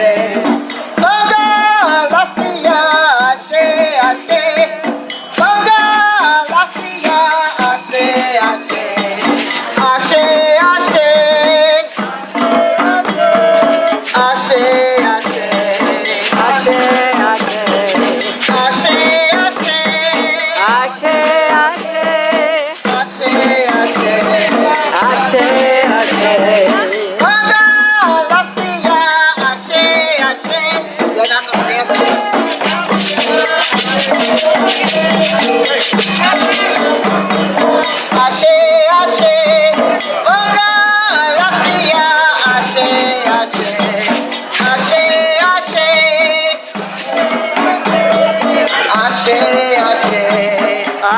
mulher.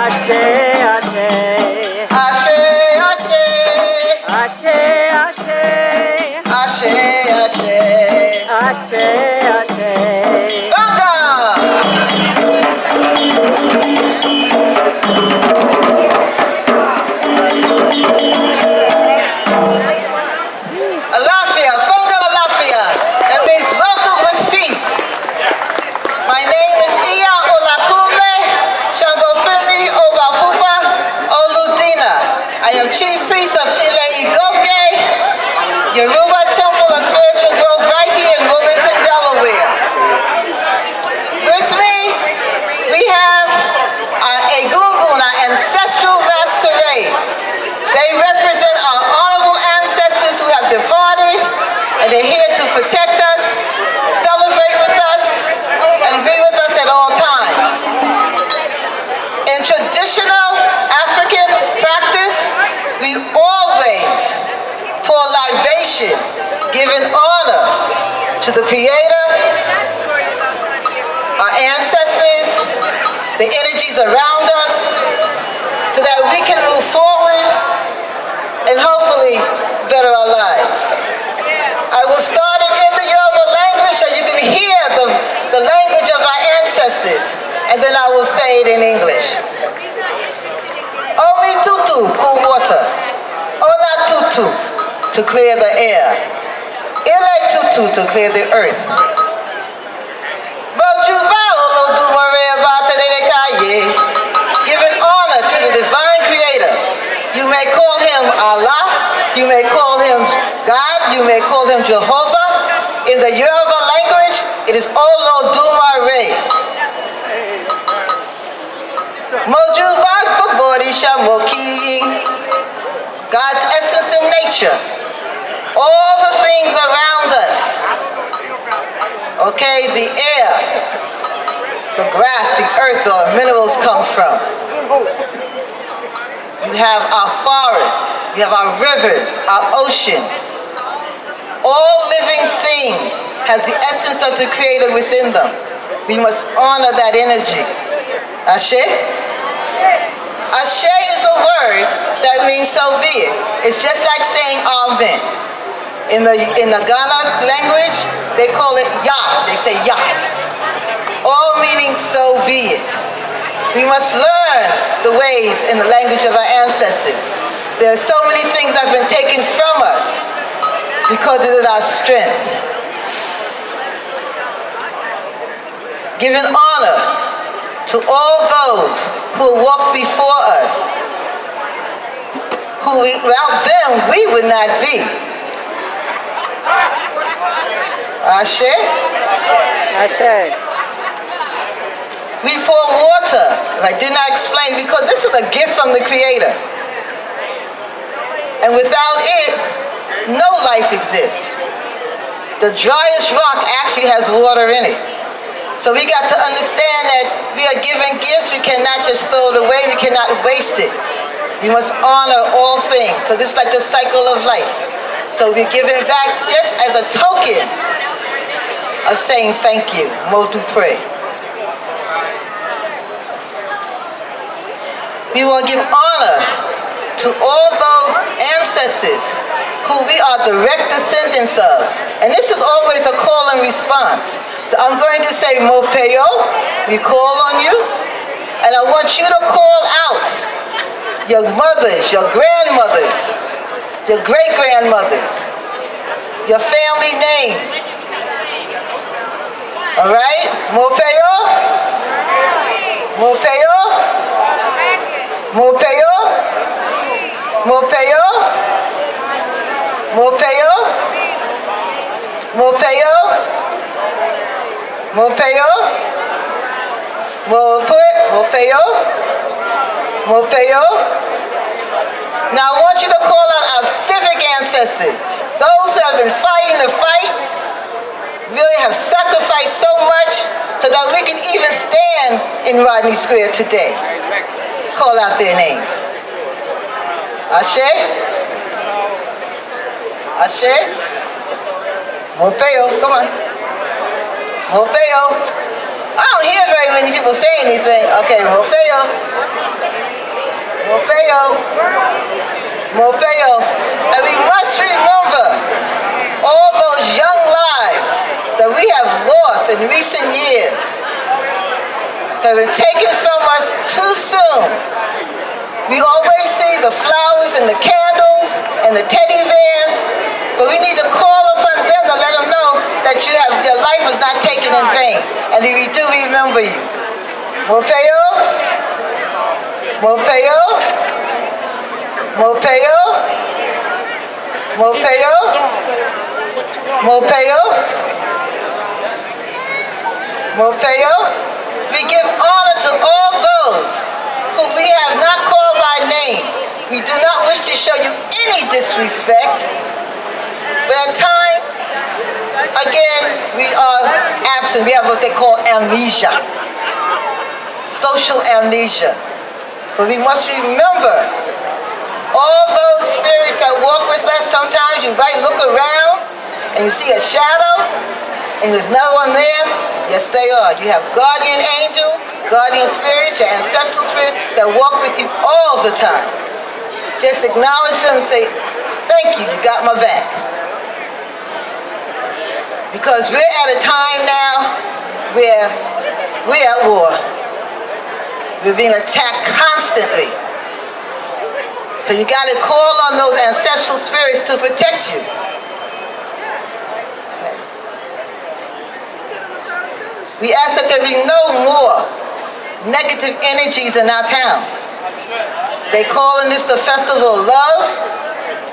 I said. Yoruba Temple of Spiritual Growth right here in Wilmington, Delaware. With me, we have uh, a Gungun, our ancestral masquerade. They represent our honorable ancestors who have departed, and they're here to protect us, celebrate with us, and be with us at all times. In traditional African practice, we always pour libation, giving honor to the Creator, our ancestors, the energies around us, so that we can move forward and hopefully better our lives. I will start it in the Yoruba language so you can hear the, the language of our ancestors, and then I will say it in English. Omi tutu, cool water. Ola tutu, to clear the air. Ile tutu, to clear the earth. Giving honor to the divine creator. You may call him Allah, you may call him God, you may call him Jehovah. In the Yoruba language, it is oh, Olodumare. Mojuba Bogorisha Moki, God's essence and nature. All the things around us. Okay, the air, the grass, the earth where minerals come from. You have our forests, you have our rivers, our oceans. All living things has the essence of the creator within them. We must honor that energy. Ashe? Ashe is a word that means so be it. It's just like saying amen. In the, in the Ghana language, they call it ya. They say ya. All meaning so be it. We must learn the ways in the language of our ancestors. There are so many things that have been taken from us because it is our strength. Giving honor to all those who walked before us, who without them we would not be. Ashe? Ashe. We pour water, I did not explain, because this is a gift from the Creator. And without it, no life exists. The driest rock actually has water in it. So we got to understand that we are given gifts, we cannot just throw it away, we cannot waste it. We must honor all things. So this is like the cycle of life. So we're giving it back just as a token of saying thank you. Motu pray. We want to give honor to all those ancestors who we are direct descendants of. And this is always a call and response. So I'm going to say Mopeo, we call on you, and I want you to call out your mothers, your grandmothers, your great-grandmothers, your family names. All right? Mopeo? Mopeo? Mopeo? Mopeo? Mopeo? Mopeo? Mopeo? Mopeo? Mopeo? Mopeo? Now I want you to call out our civic ancestors, those who have been fighting the fight, really have sacrificed so much so that we can even stand in Rodney Square today. Call out their names. Ashe? Ashe? Mopeo, come on. Mopeo. I don't hear very many people say anything. Okay, Mopeo. Mopeo. Mopeo. And we must remember all those young lives that we have lost in recent years that been taken from us too soon. We always see the flowers and the candles and the teddy bears, but we need to call upon them to let them know that you have your life was not taken in vain, and we do remember you. Mopeo, Mopeo, Mopeo, Mopeo, Mopeo, Mopeo. We give honor to all those who we have not called by name. We do not wish to show you any disrespect, but at times, again, we are absent. We have what they call amnesia, social amnesia. But we must remember all those spirits that walk with us. Sometimes you might look around and you see a shadow and there's no one there. Yes, they are. You have guardian angels, guardian spirits, your ancestral spirits that walk with you all the time. Just acknowledge them and say, thank you, you got my back. Because we're at a time now where we're at war. We're being attacked constantly. So you got to call on those ancestral spirits to protect you. We ask that there be no more negative energies in our town. They calling this the festival of love,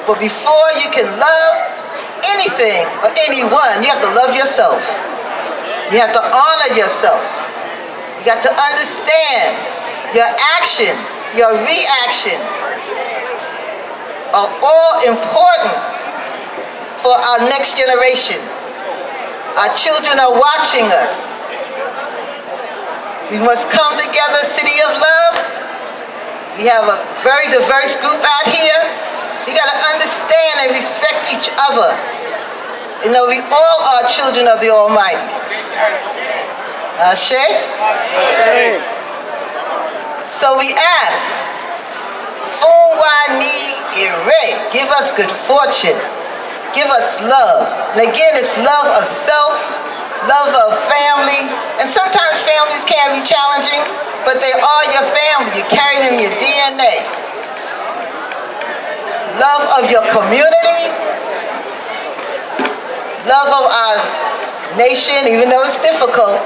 but before you can love anything or anyone, you have to love yourself. You have to honor yourself. You got to understand your actions, your reactions are all important for our next generation. Our children are watching us. We must come together, City of Love. We have a very diverse group out here. You got to understand and respect each other. You know, we all are children of the Almighty. Uh, Ashe? So we ask, Funwani Ire, give us good fortune. Give us love. And again, it's love of self, love of family, and sometimes families can be challenging, but they are your family. You carry them in your DNA. Love of your community, love of our nation, even though it's difficult.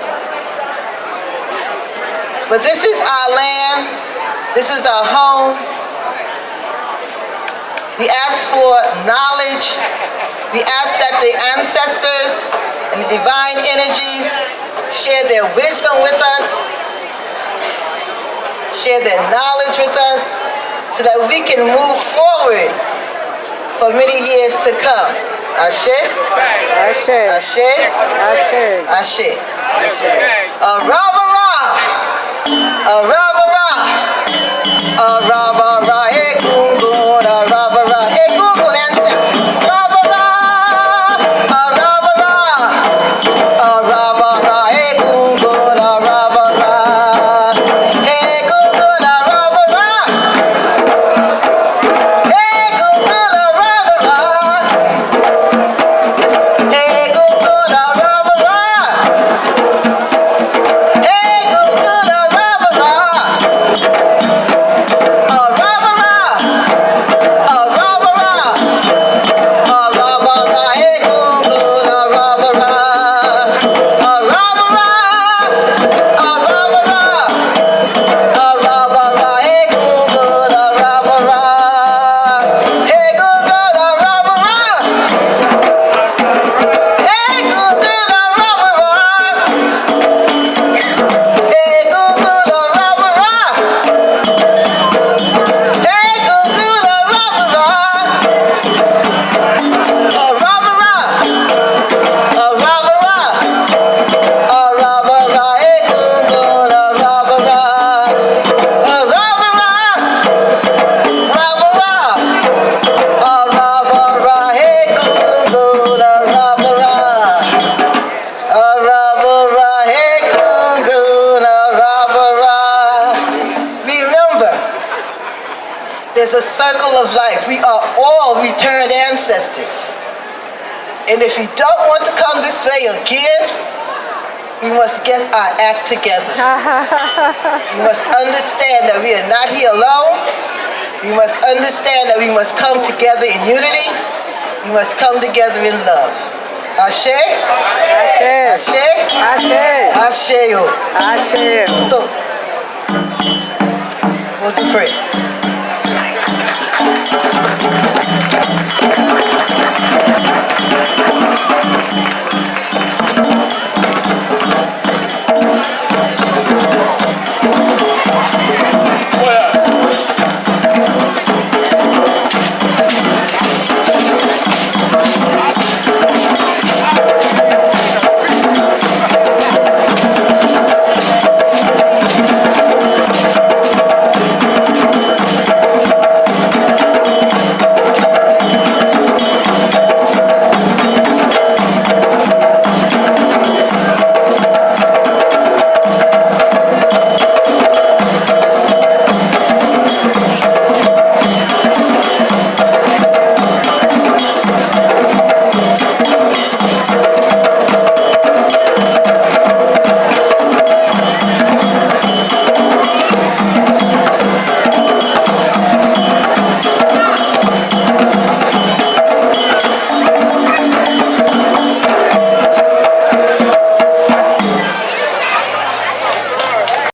But this is our land, this is our home. We ask for knowledge. We ask that the ancestors and the divine energies share their wisdom with us, share their knowledge with us, so that we can move forward for many years to come. Ashe? Ashe. Ashe? Ashe. Ashe. Arabara. Arabara. Arabara. Egungun. There's a circle of life. We are all returned ancestors. And if you don't want to come this way again, we must get our act together. We must understand that we are not here alone. We must understand that we must come together in unity. We must come together in love. Ashe? Ashe. Ashe? Ashe. Ashe. Ashe. So, we'll do pray. Thank